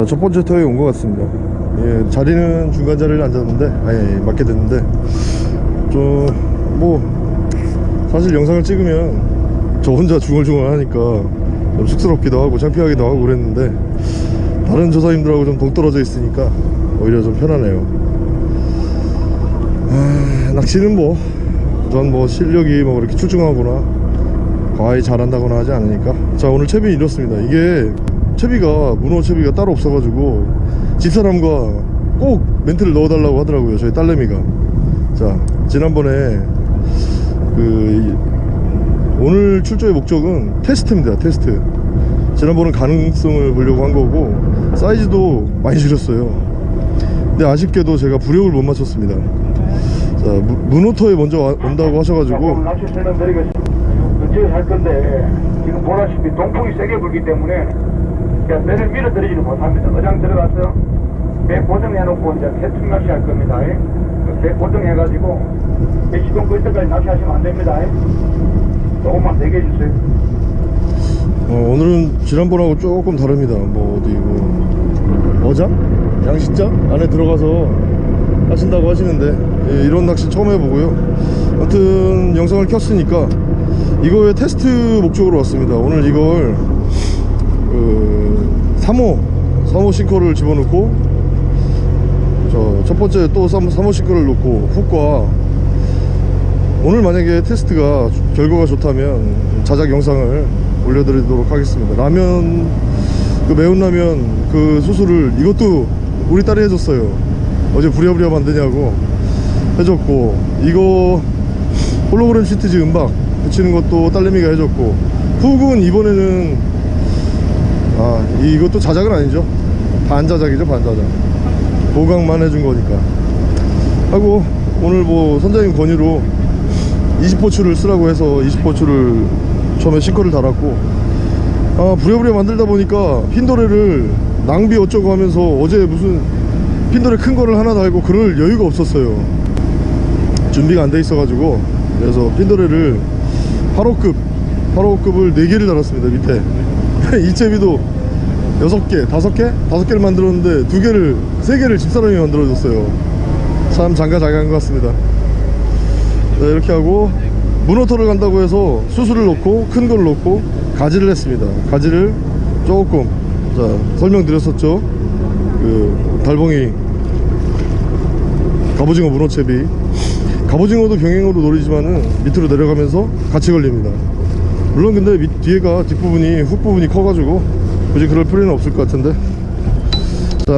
자, 첫 번째 터에 온 것 같습니다. 예, 자리는 중간 자리를 앉았는데 아니 맞게 됐는데 좀 뭐 사실 영상을 찍으면 저 혼자 중얼중얼 하니까 좀 쑥스럽기도 하고 창피하기도 하고 그랬는데 다른 조사님들하고 좀 동떨어져 있으니까 오히려 좀 편하네요. 아, 낚시는 뭐 전뭐 실력이 뭐 그렇게 출중하거나 과히 잘한다거나 하지 않으니까. 자 오늘 채비 이렇습니다. 이게 채비가 문어 채비가 따로 없어가지고 집사람과 꼭 멘트를 넣어달라고 하더라고요 저희 딸내미가. 자 지난번에 그 이- 오늘 출조의 목적은 테스트입니다 테스트. 지난번은 가능성을 보려고 한 거고 사이즈도 많이 줄였어요. 근데 아쉽게도 제가 부력을 못 맞췄습니다. 자 무- 문어터에 먼저 와- 온다고 하셔가지고. 할 건데 지금 보다시피 동풍이 세게 불기 때문에 그냥 배를 밀어드리지는 못합니다. 어장 들어가서 배 고정해놓고 이제 해충 낚시 할 겁니다. 예. 그배 고정해가지고 배 시동 끌 때까지 낚시하시면 안 됩니다. 예. 조금만 대게 해주세요. 어, 오늘은 지난번하고 조금 다릅니다. 뭐 어디 뭐 어장? 양식장 안에 들어가서 하신다고 하시는데 예, 이런 낚시 처음 해보고요. 아무튼 영상을 켰으니까 이거의 테스트 목적으로 왔습니다. 오늘 이걸 그 3호 3호 싱커를 집어넣고 저 첫 번째 또 3, 3호 싱커를 놓고 훅과 오늘 만약에 테스트가 조- 결과가 좋다면 자작 영상을 올려드리도록 하겠습니다. 라면 그 매운 라면 그 소스를 이것도 우리 딸이 해줬어요. 어제 부랴부랴 만드냐고 해줬고 이거 홀로그램 시트지 음박 붙이는 것도 딸내미가 해줬고 훅은 이번에는 아 이- 이것도 자작은 아니죠? 반자작이죠 반자작. 보강만 해준 거니까. 하고 오늘 뭐 선장님 권유로 20포추를 쓰라고 해서 20포추를 처음에 싱커를 달았고 아 부랴부랴 만들다 보니까 핀도레를 낭비 어쩌고 하면서 어제 무슨 핀도레 큰 거를 하나 달고 그럴 여유가 없었어요. 준비가 안 돼 있어 가지고. 그래서 핀도레를 8호급 8호급을 4개를 달았습니다 밑에 이 채비도 6개 5개? 5개를 만들었는데 2개를 3개를 집사람이 만들어줬어요. 참 장가자기한 것 같습니다. 네, 이렇게 하고 문어터를 간다고 해서 수수를 넣고 큰 걸 넣고 가지를 했습니다. 가지를 조금 자 설명드렸었죠? 그 달봉이 갑오징어 문어채비. 갑오징어도 병행으로 노리지만은 밑으로 내려가면서 같이 걸립니다 물론 근데 밑, 뒤에가 뒷부분이 훅부분이 커가지고 굳이 그럴 필요는 없을 것 같은데. 자.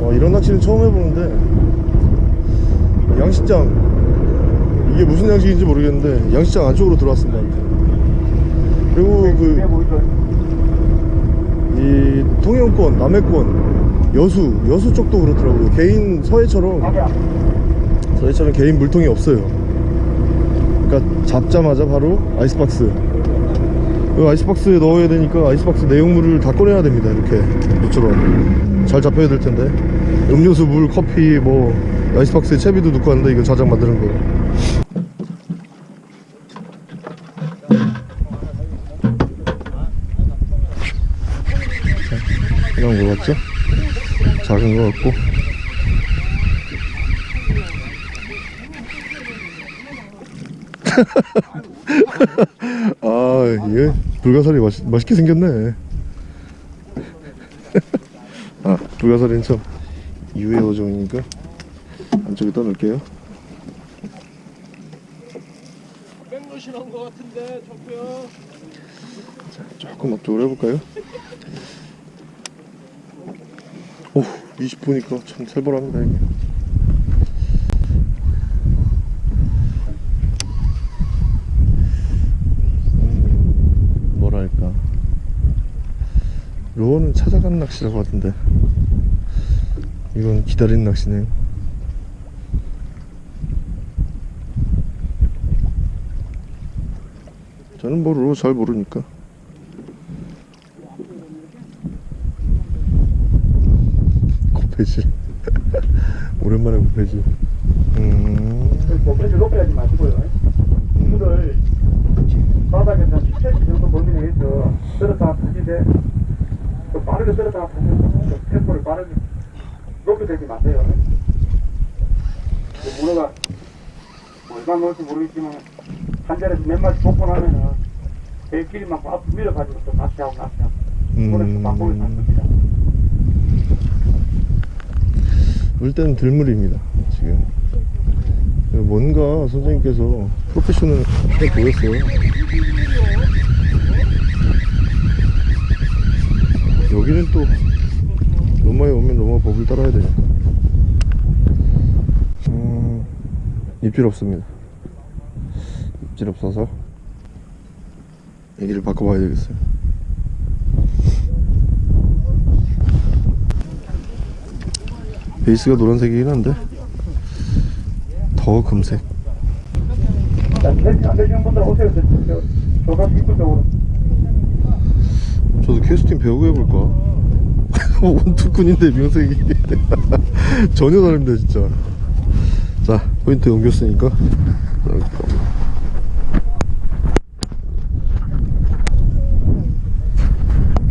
어, 이런 낚시는 처음 해보는데. 양식장. 이게 무슨 양식인지 모르겠는데 양식장 안쪽으로 들어왔습니다 그리고 배그 보이죠? 이 통영권 남해권 여수 여수 쪽도 그렇더라고요. 개인 서해처럼. 서해처럼 개인 물통이 없어요 잡자마자 바로 아이스박스. 이 아이스박스에 넣어야 되니까 아이스박스 내용물을 다 꺼내야 됩니다 이렇게. 이처럼 잘 잡혀야 될 텐데. 음료수 물 커피 뭐 아이스박스에 채비도 넣고 하는데 이거 자작 만드는 거. 이런 거 같죠? 작은 거 같고 아, 얘 불가사리 맛, 맛있게 생겼네. 아, 불가사리는 참 유해 어종이니까 안쪽에다 넣을게요. 백노신한 것 같은데 저고요. 조금 앞쪽으로 해볼까요? 오, 20분이니까 참 살벌합니다, 이게. 음, 뭐랄까. 요거는 찾아가는 낚시라고 하던데. 이건 기다리는 낚시네요. 저는 뭐로 잘 모르니까. 고패질 오랜만에 고패질 음, 목표를 높여야지 마시고요. 물을 바닥에서 10cm 정도 범위에 있어 떨어다가 타지되 또 빠르게 떨어다가 타면서 템포를 빠르게 높게 들지 마세요. 그 문어가 뭐 얼마 넣을지 모르겠지만 한 자리에서 몇 마리 뽑고 나면은 배길만큼 앞으로 밀어가지고 또 낚시하고 낚시하고 그래서 음. 방법을 잡습니다. 일단 들물입니다 지금 뭔가 선생님께서 프로페셔널 해 보였어요 여기는 또 로마에 오면 로마 법을 따라야 되니까 음, 입질 없습니다 입질 없어서 얘기를 바꿔봐야 되겠어요 베이스가 노란색이긴 한데 더 금색. 저도 캐스팅 배우고 해볼까? 원투꾼인데 명색이 전혀 다릅니다 진짜. 자 포인트 옮겼으니까.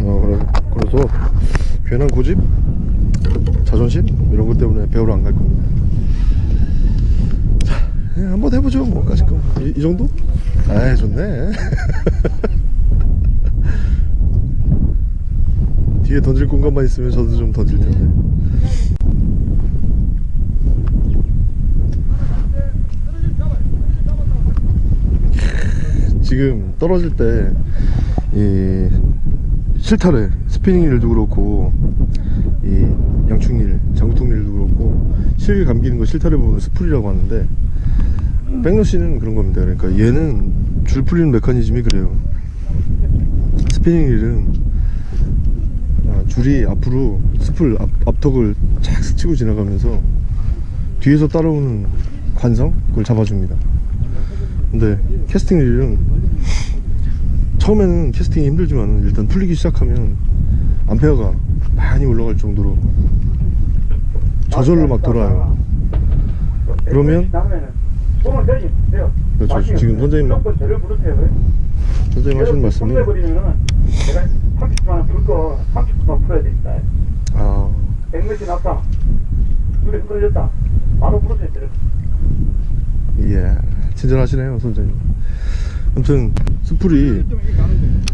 어, 그래, 그래서 괜한 고집? 자존심? 이런 것 때문에 배우러 안 갈 겁니다. 자 한번 해보죠 뭐 까짓 거. 이, 이 정도? 아 좋네 뒤에 던질 공간만 있으면 저도 좀 던질 텐데. 지금 떨어질 때 이 실타래 스피닝릴도 그렇고 이 양축릴 장구통릴도 그렇고 실 감기는 거 실타래 부분을 스풀이라고 하는데 백래시는 그런 겁니다 그러니까 얘는 줄 풀리는 메커니즘이 그래요 스피닝릴은 아, 줄이 앞으로 스풀 앞, 앞턱을 착 스치고 지나가면서 뒤에서 따라오는 관성 그걸 잡아줍니다 근데 캐스팅 릴은 처음에는 캐스팅이 힘들지만 일단 풀리기 시작하면 암페어가 많이 올라갈 정도로 저절로 막 돌아요 그러면-. 그렇죠. 지금 선생님-. 선생님 하시는 말씀이 버리면은 내가 30분 안에 불거 30분만 풀어야 됩니다. 아 100m 났다. 눈에 흐려졌다. 바로 부르세요. 저를. 예, 친절하시네요, 선생님. 아무튼 스풀이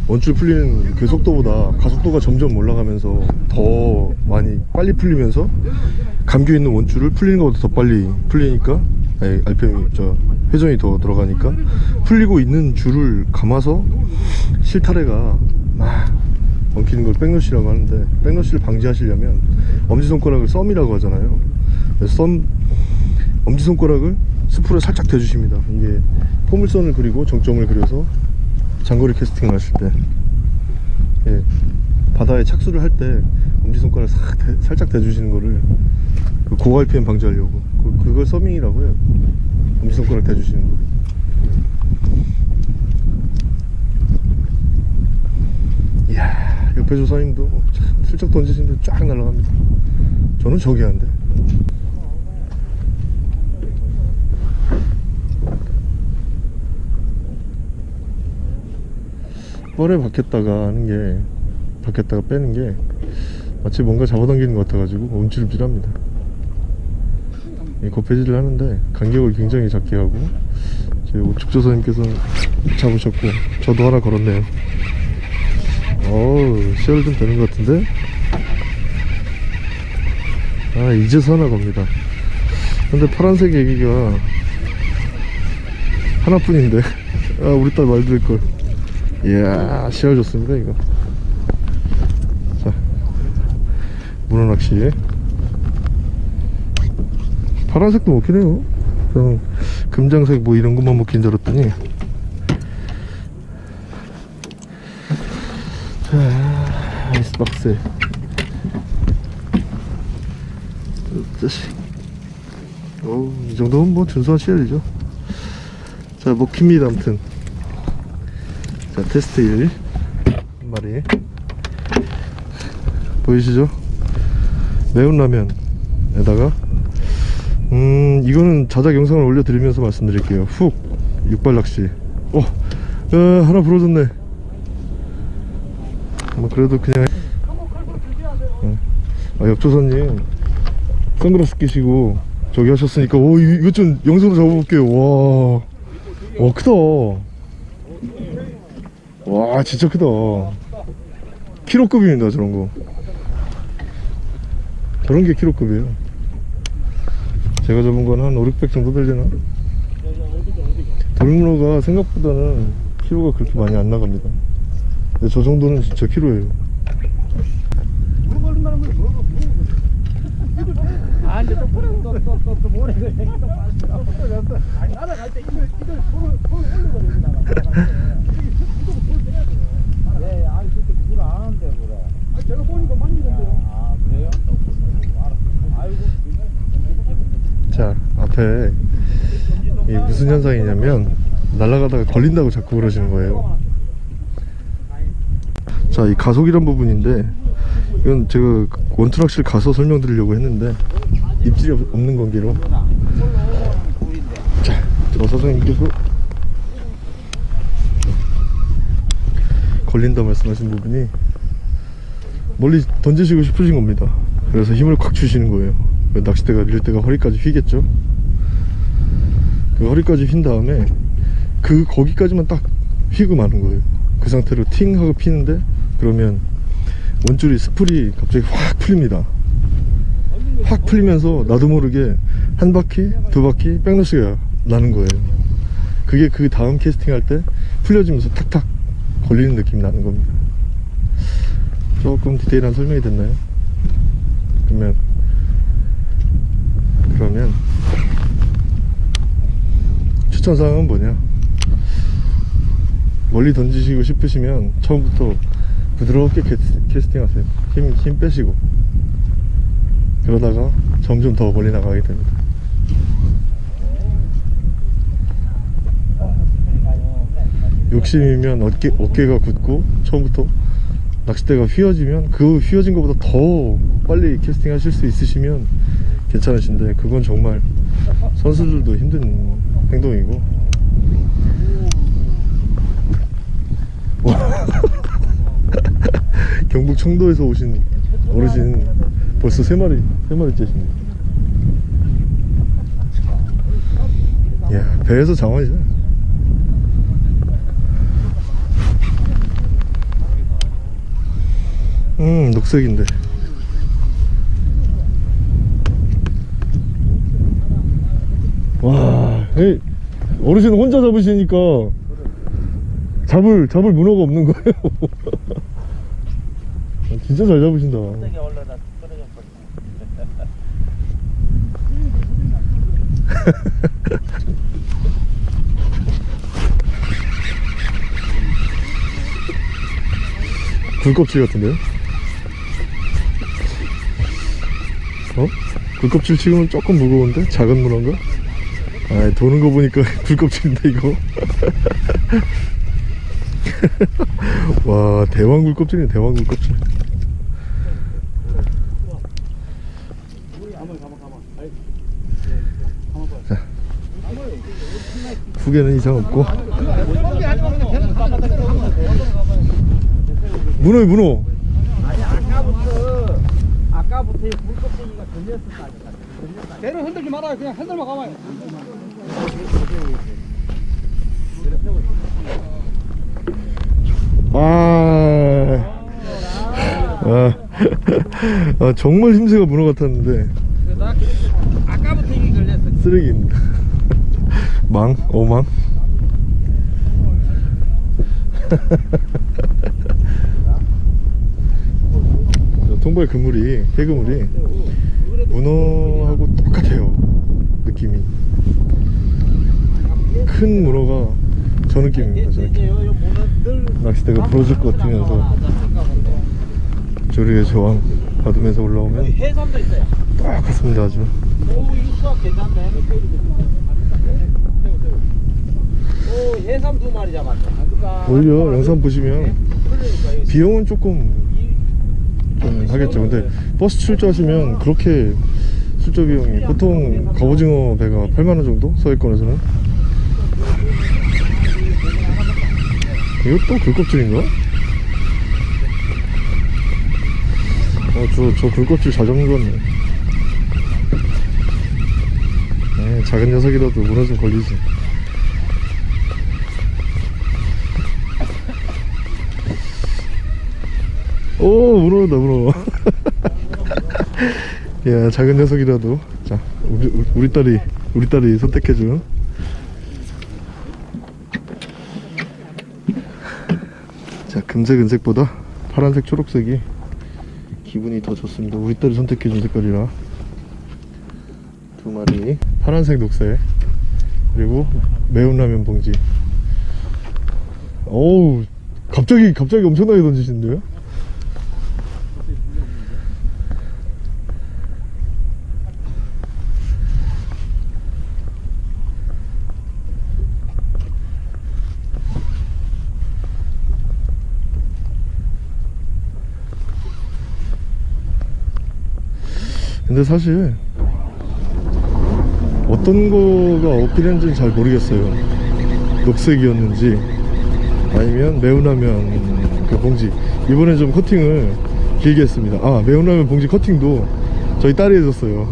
원줄 풀리는 그 속도보다 가속도가 점점 올라가면서 더 많이 빨리 풀리면서 감겨 있는 원줄을 풀리는 것보다 더 빨리 풀리니까 아니, RPM이 저 회전이 더 들어가니까 풀리고 있는 줄을 감아서 실타래가 막 엉키는 걸 백러시라고 하는데 백러시를 방지하시려면 엄지손가락을 썸이라고 하잖아요. 썸 엄지손가락을 스풀에 살짝 대주십니다. 이게 포물선을 그리고 정점을 그려서 장거리 캐스팅을 하실 때. 예, 바다에 착수를 할 때 엄지손가락을 싹 대- 살짝 대주시는 거를 그 고갈 PM 방지하려고. 그, 그걸 서밍이라고 해요. 엄지손가락 대주시는 거 이야 옆에 조사님도 참 슬쩍 던지시는데 쫙 날아갑니다. 저는 저기 한데. 뻘에 박혔다가 하는 게 박혔다가 빼는 게 마치 뭔가 잡아당기는 것 같아가지고 움찔움찔합니다. 이 거패질을 하는데 간격을 굉장히 작게 하고 제 우측 조사님께서는 잡으셨고 저도 하나 걸었네요 어우 시열 좀 되는 것 같은데? 아 이제서 하나 겁니다. 근데 파란색 애기가 하나뿐인데. 아 우리 딸 말 들을걸. 이야 시야 좋습니다 이거. 자 문어낚시 파란색도 해요. 저는 금장색 뭐 이런 것만 먹긴 줄 알았더니 자식 어우 이 정도면 뭐 준수한 시야이죠. 자 먹힙니다 아무튼. 자 테스트 1한 마리. 보이시죠? 매운 라면에다가. 음 이거는 자작 영상을 올려드리면서 말씀드릴게요. 훅! 육발 낚시. 어 야 하나 부러졌네. 뭐 그래도 그냥 응. 아 옆조사님 선글라스 끼시고 저기 하셨으니까 오 이- 이것 좀 영상으로 잡아볼게요. 와, 와 크다. 와 진짜 크다. 키로급입니다 저런 거. 저런 게 키로급이에요. 제가 잡은 건 한 5, 600 정도 되려나? 돌문어가 생각보다는 키로가 그렇게 많이 안 나갑니다. 근데 저 정도는 진짜 키로예요 아 이제 또 또또또또 모래 그 얘기 또 빠졌어. 아니 날아갈 때 이걸 이걸 손을 손을 올려버리다가. 예, 아니 그때 물안 하는데 그래. 아 제가 보니까 만지던데요. 아 그래요? 알았어. 아이고. 자 앞에 이 무슨 현상이냐면 날아가다가 걸린다고 자꾸 그러시는 거예요 자 이 가속이란 부분인데 이건 제가 원투락실 가서 설명드리려고 했는데 입질이 없- 없는 관계로. 자저 사장님께서. 걸린다 말씀하신 부분이 멀리 던지시고 싶으신 겁니다. 그래서 힘을 콱 주시는 거예요. 그 낚싯대가 밀 때가 허리까지 휘겠죠? 그 허리까지 휜 다음에 그 거기까지만 딱 휘고 마는 거예요. 그 상태로 팅 하고 피는데 그러면 원줄이 스풀이 갑자기 확 풀립니다 확 풀리면서 나도 모르게 한 바퀴 두 바퀴 백러시가 나는 거예요. 그게 그 다음 캐스팅 할 때 풀려지면서 탁탁 걸리는 느낌이 나는 겁니다. 조금 디테일한 설명이 됐나요? 그러면 그러면 추천사항은 뭐냐? 멀리 던지시고 싶으시면 처음부터 부드럽게 캐스- 캐스팅 하세요. 힘, 힘 빼시고 그러다가 점점 더 멀리 나가게 됩니다. 욕심이면 어깨, 어깨가 굳고 처음부터 낚싯대가 휘어지면 그 휘어진 것보다 더 빨리 캐스팅 하실 수 있으시면 괜찮으신데 그건 정말 선수들도 힘든 행동이고. 경북 청도에서 오신 어르신 벌써 세 마리 세 마리째십니다 야 배에서 장원이죠. 음 녹색인데. 와 에이, 어르신 혼자 잡으시니까 잡을 잡을 문어가 없는 거예요. 아, 진짜 잘 잡으신다 올라다 떨어져 버려. 굴껍질 같은데요? 어? 굴껍질 치고는 조금 무거운데? 작은 문어인가? 아 도는 거 보니까 굴껍질인데 이거 와 대왕 굴껍질이네 대왕 굴껍질 자 후계는 이상 없고 문어요 문어 아니 아까부터 아까부터 이 물껍데기가 걸렸었다니까. 배를 흔들지 말아요. 그냥 흔들만 가봐요. 아, 아, 아 정말 힘새가 문어 같았는데 그러다 아까부터 이게 걸렸어. 쓰레기입니다 망? 어망? 통발 그물이 개그물이 문어하고 똑같아요 느낌이 큰 문어가 저 느낌입니다 저 느낌 낚싯대가 부러질 것 같으면서 조리의 저항 받으면서 올라오면. 똑같습니다 아주 오 이거 수학 괜찮네. 오 해삼 두 마리 잡았네. 오히려 영상 보시면 비용은 조금 좀 하겠죠 근데 버스 출조하시면 그렇게 출조 비용이 보통 갑오징어 배가 8만원 정도 서해권에서는 이것도 굴껍질인가? 어, 저, 저 굴껍질 잘 잡는 거네. 네, 작은 녀석이라도 문어 좀 걸리지. 오, 문어다, 문어. 야, 작은 녀석이라도. 자, 우리- 우리 딸이, 우리 딸이 선택해준. 자, 금색, 은색보다 파란색, 초록색이 기분이 더 좋습니다. 우리 딸이 선택해준 색깔이라. 두 마리. 파란색, 녹색. 그리고 매운 라면 봉지. 어우, 갑자기, 갑자기 엄청나게 던지시는데요? 근데 사실 어떤 거가 어필했는지는 잘 모르겠어요. 녹색이었는지 아니면 매운라면 그 봉지. 이번에 좀 커팅을 길게 했습니다. 아 매운라면 봉지 커팅도 저희 딸이 해줬어요.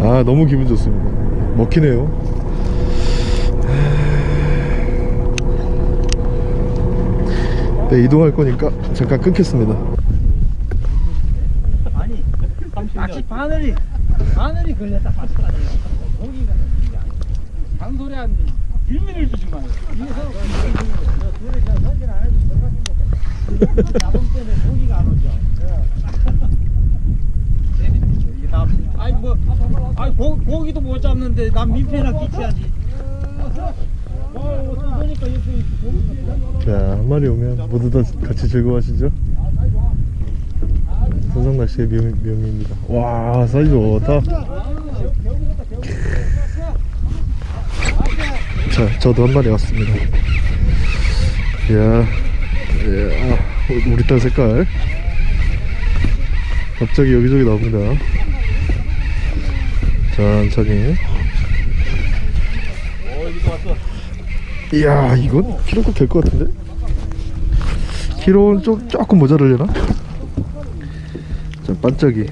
아 너무 기분 좋습니다. 먹히네요. 네 이동할 거니까 잠깐 끊겠습니다. 아니 낚시 바늘이 바늘이 걸렸다. 고기가 잔소리 한 1미를 주지 마요? 위에서 둘이 저 선진 안 해도 들어갔는데 잡음 때문에 고기가 안 오죠. 아니 뭐 아니 고, 고기도 못 잡는데 난 민폐나 끼쳐야지. 어, 그러니까 이렇게 고기 자, 한 마리 오면 모두 다 같이 즐거워하시죠? 선상 낚시의 묘, 묘미입니다. 와, 사이즈 좋다. 자, 저도 한 마리 왔습니다. 이야, 이야, 아, 우리 딸 색깔. 갑자기 여기저기 나옵니다. 천천히. 이야 이건 키로급 될 것 같은데? 키로는 좀 조금 모자르려나? 자 반짝이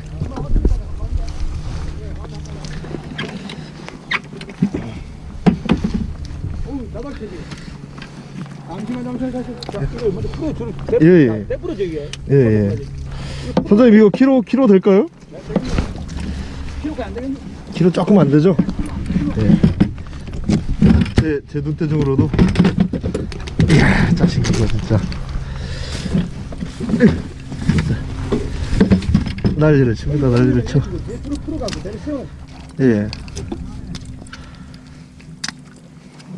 예, 예. 이게 예예 선생님 이거 키로 키로 될까요? 키로가 안 되겠네 키로 조금 안 되죠? 예. 제, 제 눈대중으로도 이야 자식 이거 진짜 난리를 칩니다 난리를 쳐 예.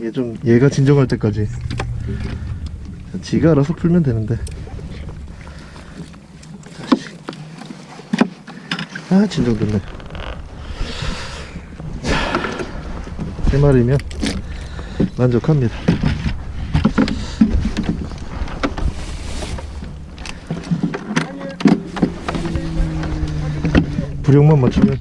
이게 좀 얘가 진정할 때까지. 지가 알아서 풀면 되는데. 아 진정됐네. 자, 세 마리면 만족합니다. 부력만 맞추면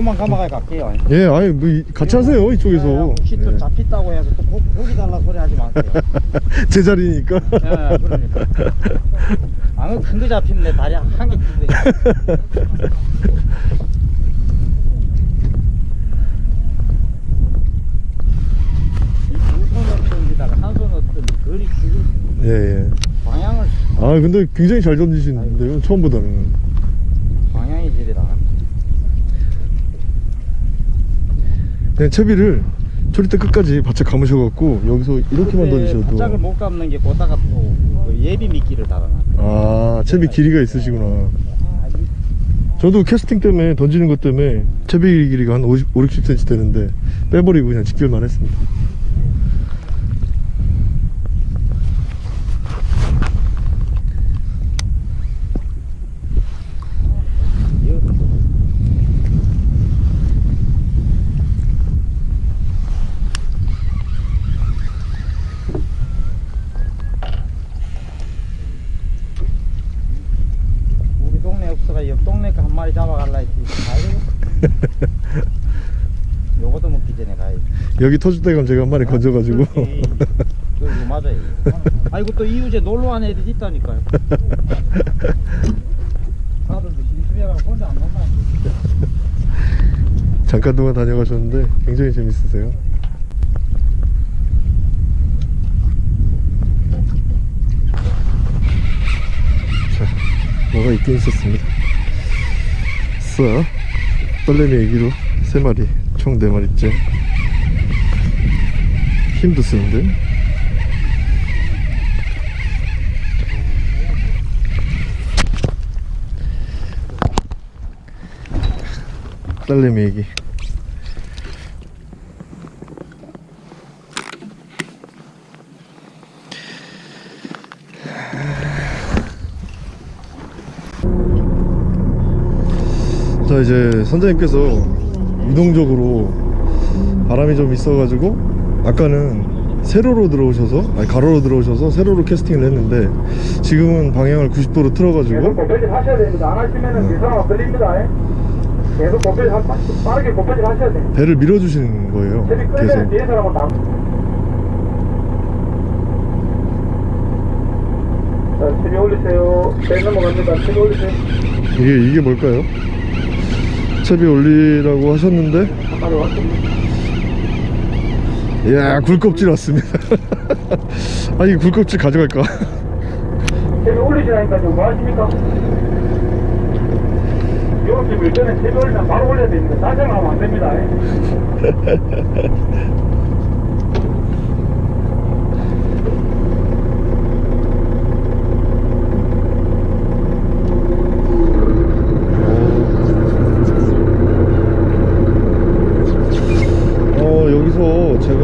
요것만 감아가 갈게요 예, 아니 뭐 이- 같이 하세요 이쪽에서. 혹시 또 예. 잡혔다고 해서 또 고, 고기 달라 소리 하지 마세요 제 자리니까. 예, 그러니까 안 큰거 잡히면 내 다리 한개 기준 예, 예. 방향을 아 근데 굉장히 잘 던지시는데요 처음보다는. 방향이 지리다 그냥 채비를 초리대 끝까지 바짝 감으셔갖고 여기서 이렇게만 던지셔도. 바짝을 못 감는 게 보다가 또그 예비 미끼를 달아놨 아 채비 길이가 있으시구나. 저도 캐스팅 때문에 던지는 것 때문에 채비 길이가 한 50, 5, 60cm 되는데 빼버리고 그냥 직결만 했습니다. 우리 동네 없어가 옆 동네 거 한 마리 잡아갈라 했지 잘 되겠어. 요거도 먹기 전에 가야지. 여기 터질 때 가면 제가 한 마리 건져가지고 그렇지. 그거 맞아요. 아이고 또 이웃에 놀러 온 애들이 있다니까요. 잠깐 동안 다녀가셨는데 굉장히 재밌으세요 자 뭐가 있긴 있었습니다 써 떨레미 애기로 3마리 총 4마리째 힘도 쓰는데? 딸내미 애기. 자 이제 선장님께서 유동적으로 바람이 좀 있어가지고 아까는 세로로 들어오셔서 아니 가로로 들어오셔서 세로로 캐스팅을 했는데 지금은 방향을 90도로 계속 틀어가지고 고배질 하셔야 됩니다. 안 하시면은 그 사람 걸립니다. 예. 계속 고배질 하, 빠르게 고배질 하셔야 돼요. 배를 밀어주시는 거예요 계속 뒤에 사람은 다. 자, 채비 올리세요. 배 넘어갑니다. 채비 올리세요. 이게 이게 뭘까요? 채비 올리라고 하셨는데. 이야 굴껍질 왔습니다 아니 굴껍질 가져갈까 채비 올리시라니까 지금 뭐 하십니까? 이렇게 밀 때는 채비 올리면 바로 올려야 됩니다. 사정하면 안 됩니다. 예. 어 여기서 제가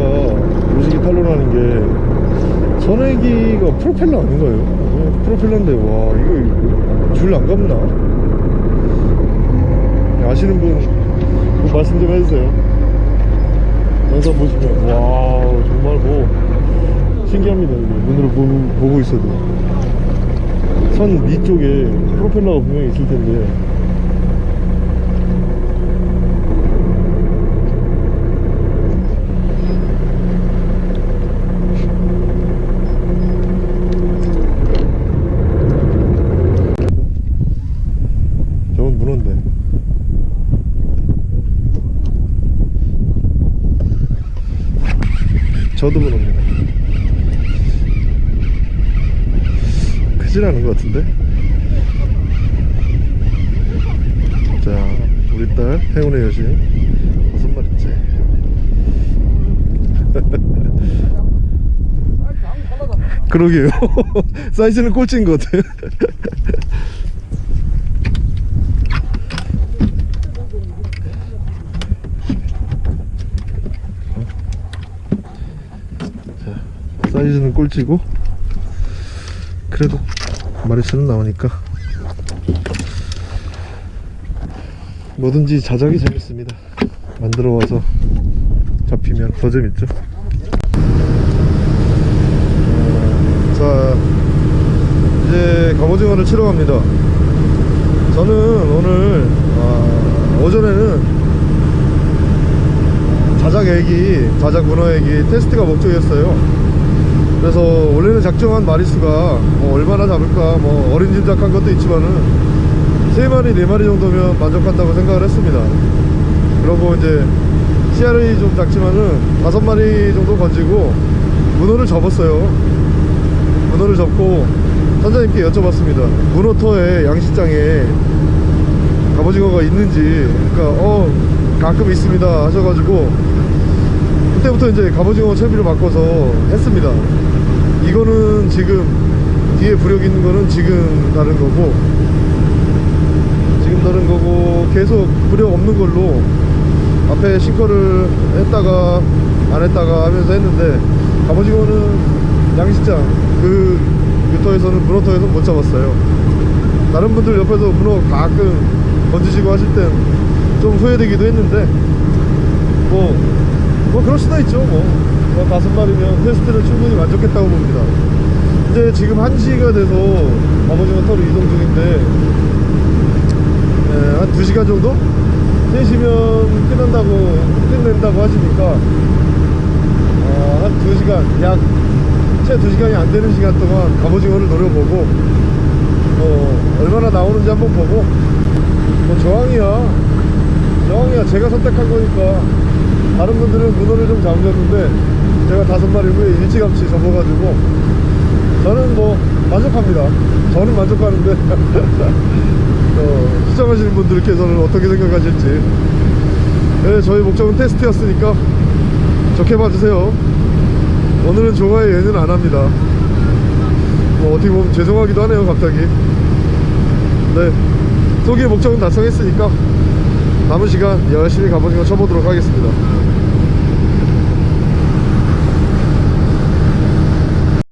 무지개 탄론하는 게 선회기가 프로펠러 아닌가요? 어, 프로펠러인데 와 이거 줄 안 감나? 아시는 분뭐 말씀 좀 해주세요 영상 보시면 와 정말 뭐 신기합니다 이게 눈으로 보고, 보고 있어도 선 위쪽에 프로펠러가 분명히 있을 텐데 저건 문어인데 저도 문어입니다. 크진 않은 것 같은데? 자 우리 딸 행운의 여신. 다섯 마리째 그러게요. 사이즈는 꼴찌인 것 같아요 사이즈는 꼴찌고 그래도 마리수는 나오니까 뭐든지 자작이 재밌습니다. 만들어 와서 잡히면 더 재밌죠. 어, 자 이제 갑오징어를 치러 갑니다. 저는 오늘 아, 오전에는 자작 애기, 자작 문어 애기 테스트가 목적이었어요. 그래서 원래는 작정한 마리수가 뭐 얼마나 잡을까 뭐 어린 짐작한 것도 있지만은 세 마리 네 마리 정도면 만족한다고 생각을 했습니다. 그러고 이제 씨알이 좀 작지만은 다섯 마리 정도 건지고 문어를 접었어요. 문어를 접고 선장님께 여쭤봤습니다. 문어터에 양식장에 갑오징어가 있는지 그러니까 어 가끔 있습니다 하셔가지고 그 때부터 이제 갑오징어 채비를 바꿔서 했습니다. 이거는 지금 뒤에 부력 있는 거는 지금 다른 거고 지금 다른 거고 계속 부력 없는 걸로 앞에 싱커를 했다가 안 했다가 하면서 했는데 갑오징어는 양식장 그 유터에서는 문어터에서 못 잡았어요. 다른 분들 옆에서 문어 가끔 건지시고 하실 땐 좀 후회되기도 했는데 뭐, 뭐 그럴 수도 있죠. 뭐, 뭐 다섯 마리면 테스트는 충분히 만족했다고 봅니다. 이제 지금 1시가 돼서 갑오징어 터로 이동 중인데 예, 한 2시간 정도? 3시면 끝난다고 끝낸다고 하시니까 어, 한 2시간 약 채 2시간이 안 되는 시간 동안 갑오징어를 노려보고 어, 얼마나 나오는지 한번 보고. 뭐 저항이야. 저항이야. 제가 선택한 거니까 다른 분들은 문어를 좀 잡으셨는데 제가 다섯 마리 후에 일찌감치 접어가지고 저는 뭐 만족합니다. 저는 만족하는데 어, 시청하시는 분들께서는 어떻게 생각하실지. 네, 저희 목적은 테스트였으니까 좋게 봐주세요. 오늘은 종아의 예는 안 합니다. 뭐 어떻게 보면 죄송하기도 하네요 갑자기. 네 소기의 목적은 달성했으니까 남은 시간 열심히 갑오징어 쳐보도록 하겠습니다